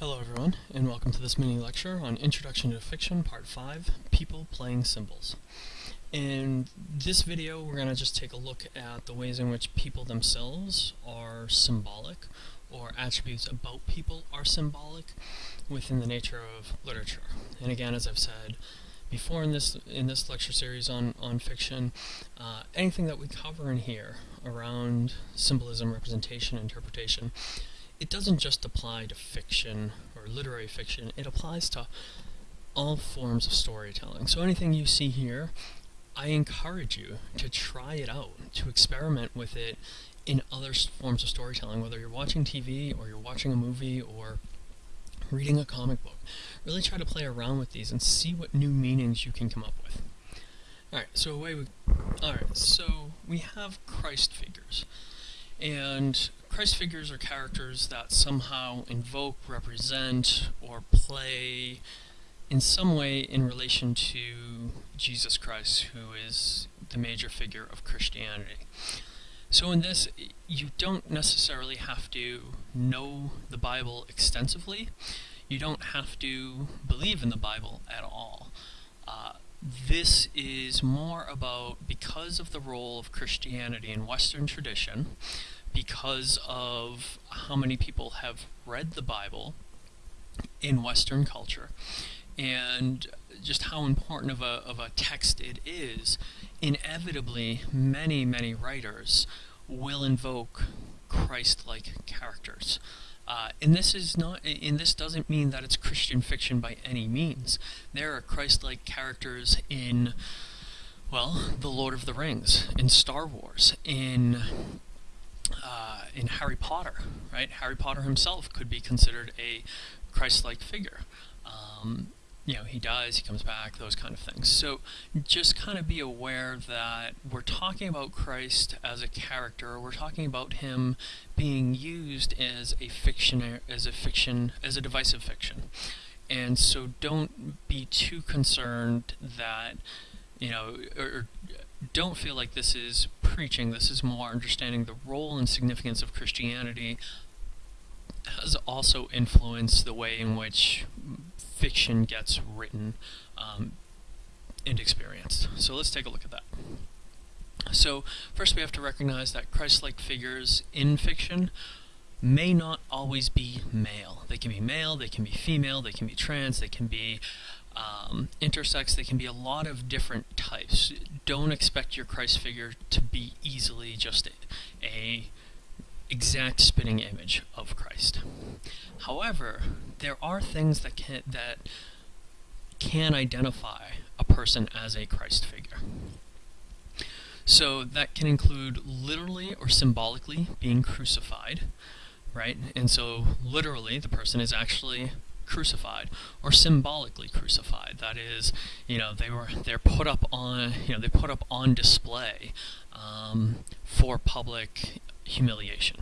Hello everyone, and welcome to this mini lecture on Introduction to Fiction, Part 5, People Playing Symbols. In this video, we're going to just take a look at the ways in which people themselves are symbolic, or attributes about people are symbolic within the nature of literature. And again, as I've said before in this in this lecture series on, on fiction, uh, anything that we cover in here around symbolism, representation, interpretation, it doesn't just apply to fiction or literary fiction, it applies to all forms of storytelling. So anything you see here, I encourage you to try it out, to experiment with it in other forms of storytelling, whether you're watching TV or you're watching a movie or reading a comic book. Really try to play around with these and see what new meanings you can come up with. Alright, so away we... Alright, so we have Christ figures. And Christ figures are characters that somehow invoke, represent, or play in some way in relation to Jesus Christ, who is the major figure of Christianity. So in this, you don't necessarily have to know the Bible extensively. You don't have to believe in the Bible at all. Uh, this is more about because of the role of Christianity in Western tradition, because of how many people have read the Bible in Western culture, and just how important of a, of a text it is, inevitably many, many writers will invoke Christ-like characters. Uh, and this is not, and this doesn't mean that it's Christian fiction by any means. There are Christ-like characters in, well, The Lord of the Rings, in Star Wars, in uh, in Harry Potter, right? Harry Potter himself could be considered a Christ-like figure. Um, you know, he dies, he comes back, those kind of things. So just kind of be aware that we're talking about Christ as a character, we're talking about him being used as a fiction, as a fiction, as a divisive fiction. And so don't be too concerned that, you know, or, don't feel like this is preaching, this is more understanding the role and significance of Christianity has also influenced the way in which fiction gets written um, and experienced. So let's take a look at that. So first we have to recognize that Christ-like figures in fiction may not always be male. They can be male, they can be female, they can be trans, they can be um, intersex, they can be a lot of different types. Don't expect your Christ figure to be easily just a, a exact spinning image of Christ. However, there are things that can that can identify a person as a Christ figure. So that can include literally or symbolically being crucified, right? And so literally the person is actually crucified or symbolically crucified. That is, you know, they were they're put up on you know they put up on display um, for public humiliation.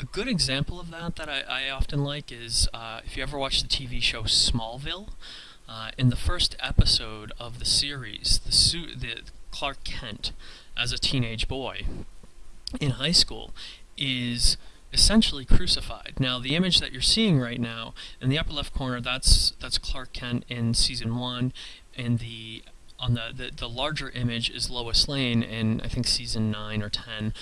A good example of that that I, I often like is uh, if you ever watch the TV show Smallville. Uh, in the first episode of the series, the, the Clark Kent, as a teenage boy in high school, is essentially crucified. Now, the image that you're seeing right now in the upper left corner, that's that's Clark Kent in season one, and the on the, the, the larger image is Lois Lane in I think season nine or ten,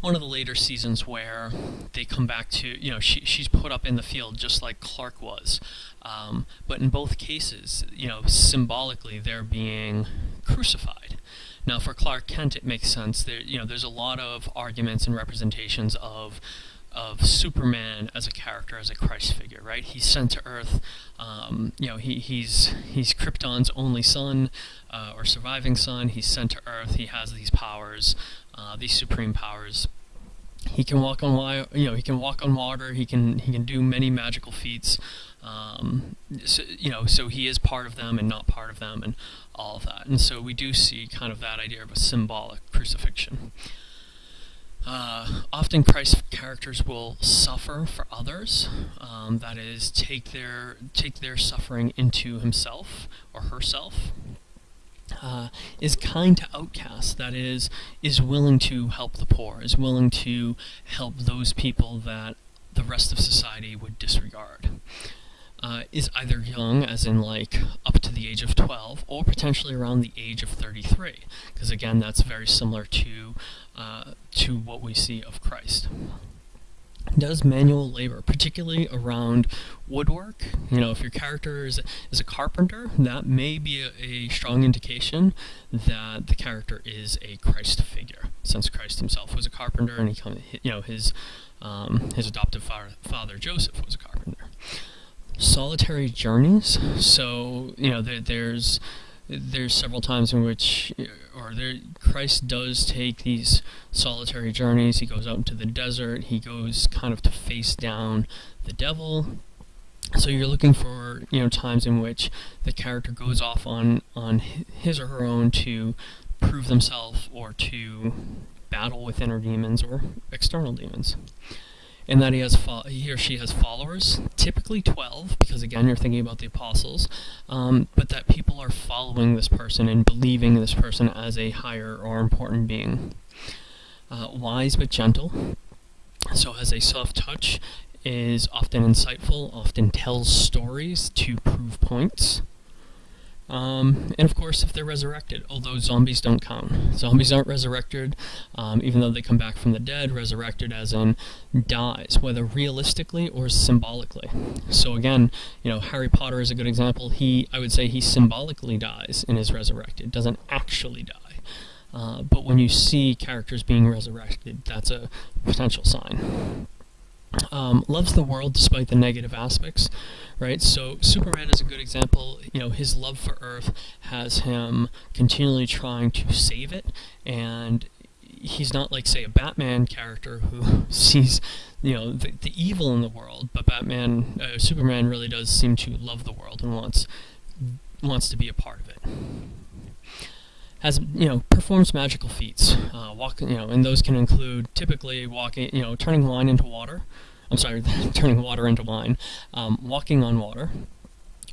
one of the later seasons where they come back to, you know, she, she's put up in the field just like Clark was. Um, but in both cases, you know, symbolically they're being crucified. Now for Clark Kent it makes sense. There, you know, there's a lot of arguments and representations of of Superman as a character, as a Christ figure, right? He's sent to Earth. Um, you know, he, he's he's Krypton's only son uh, or surviving son. He's sent to Earth. He has these powers, uh, these supreme powers. He can walk on water. You know, he can walk on water. He can he can do many magical feats. Um, so, you know, so he is part of them and not part of them, and all of that. And so we do see kind of that idea of a symbolic crucifixion. Uh, often Christ's characters will suffer for others, um, that is, take their, take their suffering into himself or herself. Uh, is kind to outcasts, that is, is willing to help the poor, is willing to help those people that the rest of society would disregard. Uh, is either young, as in like up to the age of 12, or potentially around the age of 33, because again, that's very similar to uh, to what we see of Christ does manual labor, particularly around woodwork. You know, if your character is, is a carpenter, that may be a, a, strong indication that the character is a Christ figure, since Christ himself was a carpenter, and he, you know, his um, his adoptive father, father Joseph was a carpenter. Solitary journeys. So you know, there, there's there's several times in which, or there, Christ does take these solitary journeys. He goes out into the desert. He goes kind of to face down the devil. So you're looking for you know times in which the character goes off on on his or her own to prove themselves or to battle with inner demons or external demons and that he has he or she has followers, typically 12, because again you're thinking about the apostles, um, but that people are following this person and believing this person as a higher or important being. Uh, wise but gentle, so has a soft touch, is often insightful, often tells stories to prove points. Um, and of course, if they're resurrected, although zombies don't count. Zombies aren't resurrected, um, even though they come back from the dead, resurrected as in dies, whether realistically or symbolically. So again, you know, Harry Potter is a good example. He, I would say he symbolically dies and is resurrected, doesn't actually die. Uh, but when you see characters being resurrected, that's a potential sign. Um, loves the world despite the negative aspects, right? So Superman is a good example. You know, his love for Earth has him continually trying to save it, and he's not like, say, a Batman character who sees, you know, the, the evil in the world. But Batman, uh, Superman really does seem to love the world and wants wants to be a part of it has you know performs magical feats. Uh, walk, you know, and those can include typically walking, you know, turning wine into water. I'm sorry, turning water into wine, um, walking on water,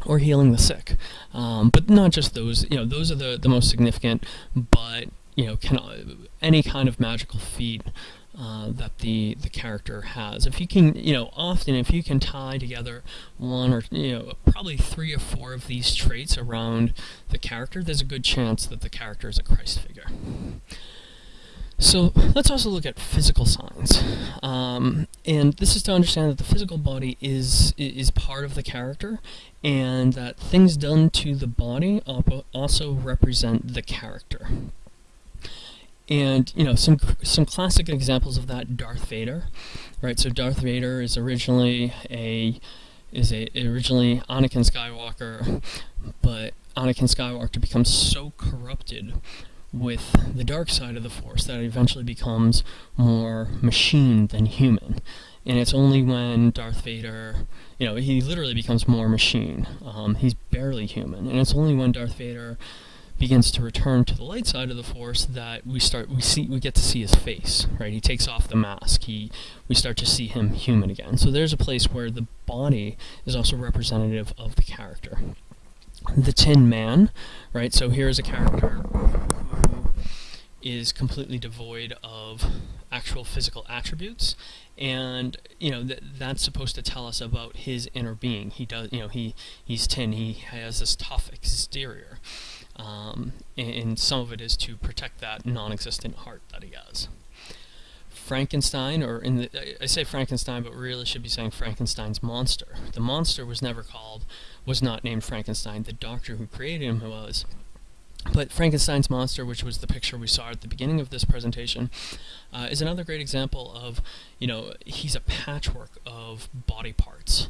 or healing the sick. Um, but not just those. You know, those are the the most significant. But you know, can any kind of magical feat uh, that the the character has. If you can, you know, often if you can tie together one or you know probably three or four of these traits around the character, there's a good chance that the character is a Christ figure. So let's also look at physical signs, um, and this is to understand that the physical body is is part of the character, and that things done to the body also represent the character. And you know some some classic examples of that Darth Vader, right? So Darth Vader is originally a is a originally Anakin Skywalker, but Anakin Skywalker becomes so corrupted with the dark side of the Force that it eventually becomes more machine than human. And it's only when Darth Vader, you know, he literally becomes more machine. Um, he's barely human, and it's only when Darth Vader begins to return to the light side of the force that we start we see we get to see his face right? He takes off the mask. He we start to see him human again. So there's a place where the body is also representative of the character. The tin man right? So here's a character who is completely devoid of actual physical attributes. And you know th that's supposed to tell us about his inner being. He does you know he he's tin. He has this tough exterior um, and, some of it is to protect that non-existent heart that he has. Frankenstein, or in the, I say Frankenstein, but really should be saying Frankenstein's monster. The monster was never called, was not named Frankenstein. The doctor who created him was. But Frankenstein's monster, which was the picture we saw at the beginning of this presentation, uh, is another great example of, you know, he's a patchwork of body parts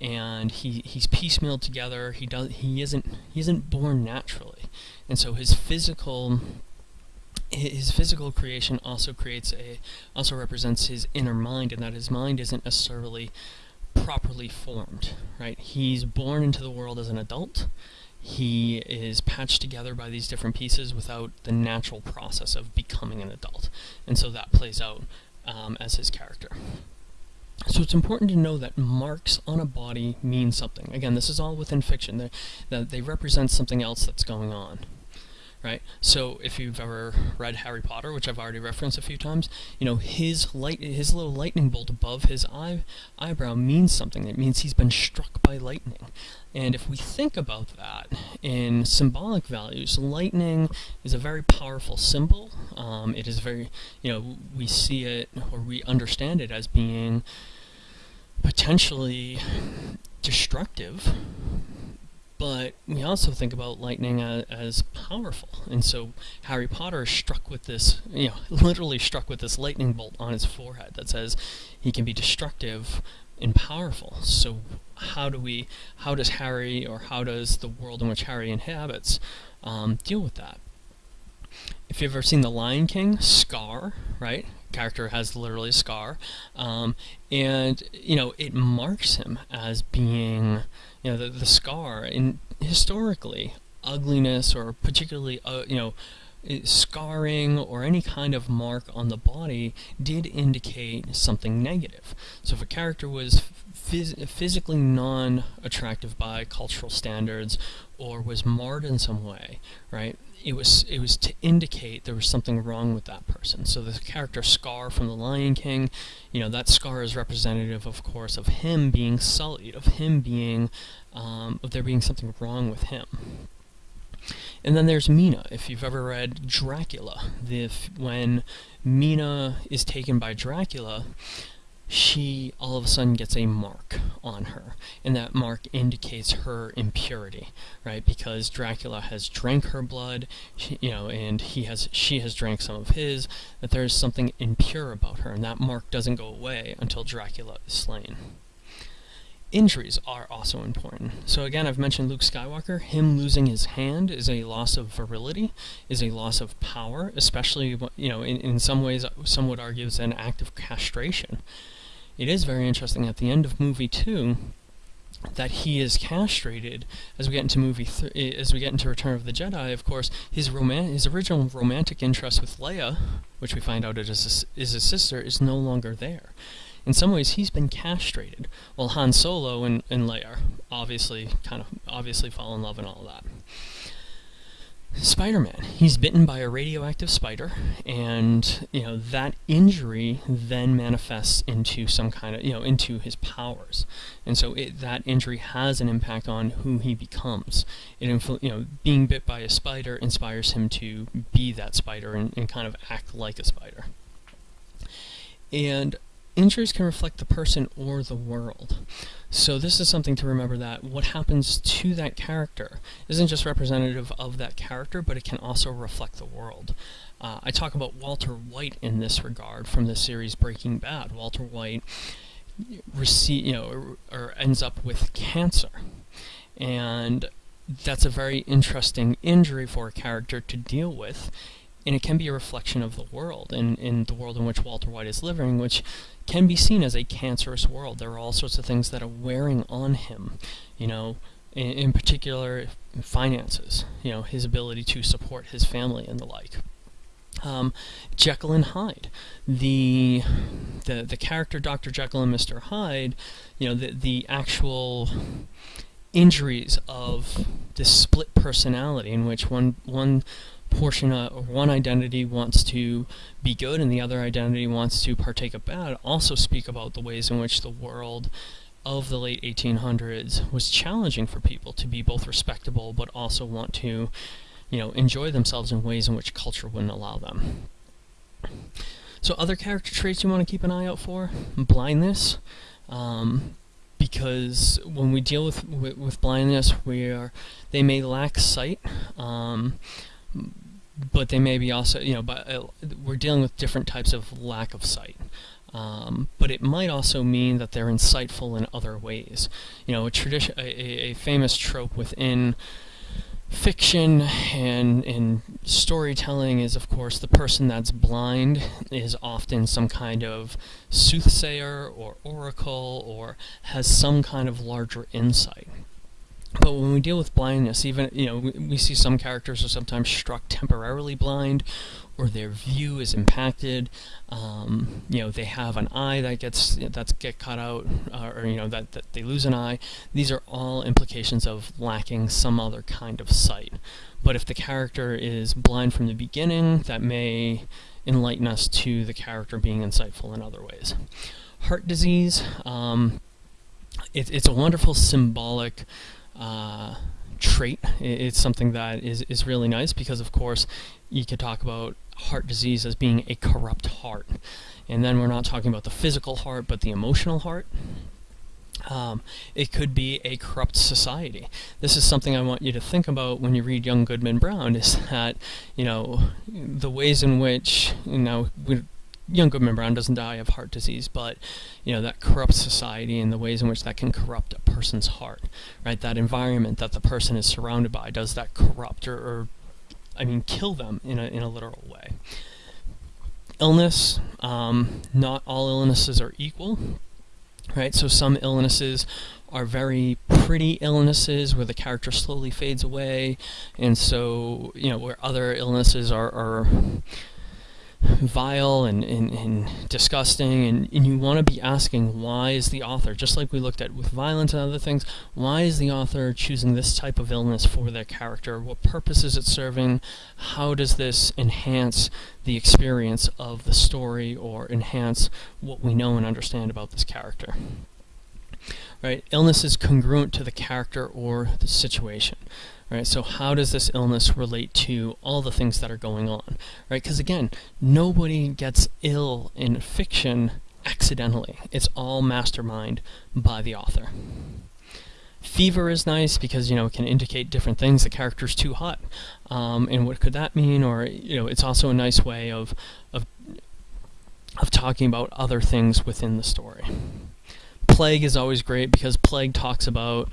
and he he's piecemealed together. He does he isn't he isn't born naturally, and so his physical his physical creation also creates a also represents his inner mind, and that his mind isn't necessarily properly formed. Right? He's born into the world as an adult. He is patched together by these different pieces without the natural process of becoming an adult, and so that plays out um, as his character. So it's important to know that marks on a body mean something. Again, this is all within fiction. They, that they represent something else that's going on. Right? So if you've ever read Harry Potter, which I've already referenced a few times, you know his light, his little lightning bolt above his eye eyebrow means something. It means he's been struck by lightning. And if we think about that in symbolic values, lightning is a very powerful symbol. Um, it is very, you know, we see it or we understand it as being potentially destructive but we also think about lightning as, as, powerful. And so Harry Potter is struck with this, you know, literally struck with this lightning bolt on his forehead that says he can be destructive and powerful. So how do we, how does Harry, or how does the world in which Harry inhabits, um, deal with that? If you've ever seen The Lion King, Scar, right? Character has literally a scar, um, and you know it marks him as being you know, the, the scar, in historically, ugliness or particularly, uh, you know, scarring or any kind of mark on the body did indicate something negative. So if a character was phys physically non-attractive by cultural standards or was marred in some way, right, it was it was to indicate there was something wrong with that person. So the character Scar from The Lion King, you know, that scar is representative, of course, of him being sullied, of him being, um, of there being something wrong with him. And then there's Mina. If you've ever read Dracula, the, when Mina is taken by Dracula, she all of a sudden gets a mark on her, and that mark indicates her impurity, right? Because Dracula has drank her blood, she, you know, and he has she has drank some of his. That there is something impure about her, and that mark doesn't go away until Dracula is slain. Injuries are also important. So again, I've mentioned Luke Skywalker. Him losing his hand is a loss of virility, is a loss of power, especially, you know, in, in some ways, some would argue it's an act of castration it is very interesting at the end of movie two that he is castrated as we get into movie eh, as we get into Return of the Jedi. Of course, his roman his original romantic interest with Leia, which we find out is his, is his sister, is no longer there. In some ways, he's been castrated, while Han Solo and, and Leia obviously kind of obviously fall in love and all that. Spider-Man. He's bitten by a radioactive spider, and you know that injury then manifests into some kind of you know into his powers, and so it, that injury has an impact on who he becomes. It you know being bit by a spider inspires him to be that spider and, and kind of act like a spider. And injuries can reflect the person or the world. So this is something to remember that what happens to that character isn't just representative of that character, but it can also reflect the world. Uh, I talk about Walter White in this regard from the series Breaking Bad. Walter White receive, you know, or, or ends up with cancer, and that's a very interesting injury for a character to deal with and it can be a reflection of the world and in the world in which Walter White is living, which can be seen as a cancerous world. There are all sorts of things that are wearing on him, you know, in, in particular finances, you know, his ability to support his family and the like. Um, Jekyll and Hyde, the the the character Dr. Jekyll and Mr. Hyde, you know, the the actual injuries of this split personality in which one one portion of one identity wants to be good and the other identity wants to partake of bad also speak about the ways in which the world of the late 1800s was challenging for people to be both respectable but also want to you know enjoy themselves in ways in which culture wouldn't allow them. So other character traits you want to keep an eye out for? Blindness. Um, because when we deal with, with, with blindness we are they may lack sight. Um, but they may be also, you know, but uh, we're dealing with different types of lack of sight. Um, but it might also mean that they're insightful in other ways. You know, a tradition, a, a famous trope within fiction and in storytelling is, of course, the person that's blind is often some kind of soothsayer or oracle or has some kind of larger insight. But when we deal with blindness, even you know, we, we, see some characters are sometimes struck temporarily blind, or their view is impacted. Um, you know, they have an eye that gets you know, that's get cut out, uh, or you know that, that they lose an eye. These are all implications of lacking some other kind of sight. But if the character is blind from the beginning, that may enlighten us to the character being insightful in other ways. Heart disease. Um, it, it's a wonderful symbolic uh, trait. It's something that is, is really nice because, of course, you could talk about heart disease as being a corrupt heart. And then we're not talking about the physical heart, but the emotional heart. Um, it could be a corrupt society. This is something I want you to think about when you read Young Goodman Brown, is that, you know, the ways in which, you know, young Goodman Brown doesn't die of heart disease, but you know that corrupts society and the ways in which that can corrupt a person's heart, right? That environment that the person is surrounded by does that corrupt or, or I mean, kill them in a in a literal way. Illness, um, not all illnesses are equal, right? So some illnesses are very pretty illnesses where the character slowly fades away, and so you know where other illnesses are, are vile and, and, and disgusting and, and you want to be asking why is the author just like we looked at with violence and other things why is the author choosing this type of illness for their character? What purpose is it serving? How does this enhance the experience of the story or enhance what we know and understand about this character? Right? Illness is congruent to the character or the situation right? So how does this illness relate to all the things that are going on, right? Because again, nobody gets ill in fiction accidentally. It's all mastermind by the author. Fever is nice because you know it can indicate different things. The character's too hot, um, and what could that mean? Or you know, it's also a nice way of of of talking about other things within the story. Plague is always great because plague talks about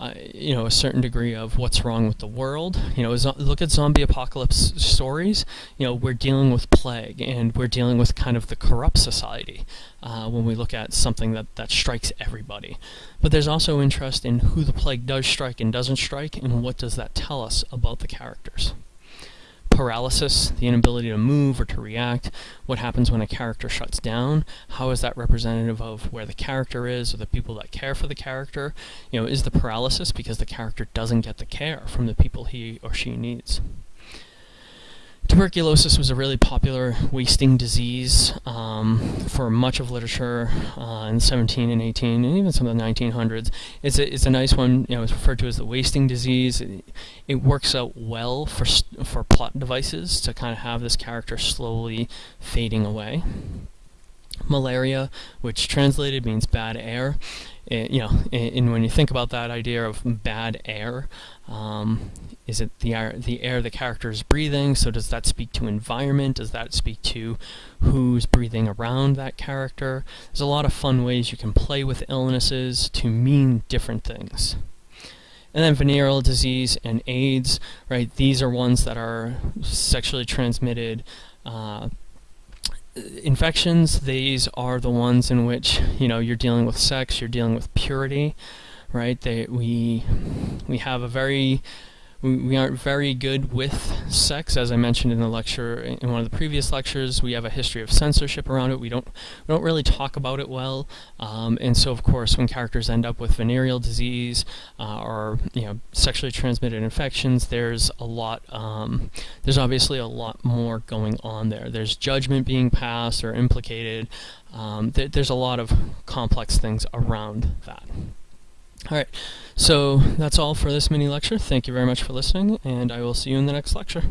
uh, you know, a certain degree of what's wrong with the world. You know, look at zombie apocalypse stories. You know, we're dealing with plague, and we're dealing with kind of the corrupt society uh, when we look at something that, that strikes everybody. But there's also interest in who the plague does strike and doesn't strike, and what does that tell us about the characters paralysis, the inability to move or to react, what happens when a character shuts down, how is that representative of where the character is or the people that care for the character, you know, is the paralysis because the character doesn't get the care from the people he or she needs. Tuberculosis was a really popular wasting disease um, for much of literature uh, in 17 and 18 and even some of the 1900s. It's a, it's a nice one. You know, it's referred to as the wasting disease. It, it works out well for for plot devices to kind of have this character slowly fading away. Malaria, which translated means bad air, it, you know, and, and, when you think about that idea of bad air, um, is it the air, the air the character is breathing? So does that speak to environment? Does that speak to who's breathing around that character? There's a lot of fun ways you can play with illnesses to mean different things. And then venereal disease and AIDS, right? These are ones that are sexually transmitted uh, infections, these are the ones in which you know you're dealing with sex, you're dealing with purity, right? They we we have a very we, we aren't very good with sex, as I mentioned in the lecture, in one of the previous lectures. We have a history of censorship around it. We don't we don't really talk about it well, um, and so of course, when characters end up with venereal disease uh, or you know sexually transmitted infections, there's a lot. Um, there's obviously a lot more going on there. There's judgment being passed or implicated. Um, th there's a lot of complex things around that. Alright, so that's all for this mini lecture. Thank you very much for listening, and I will see you in the next lecture.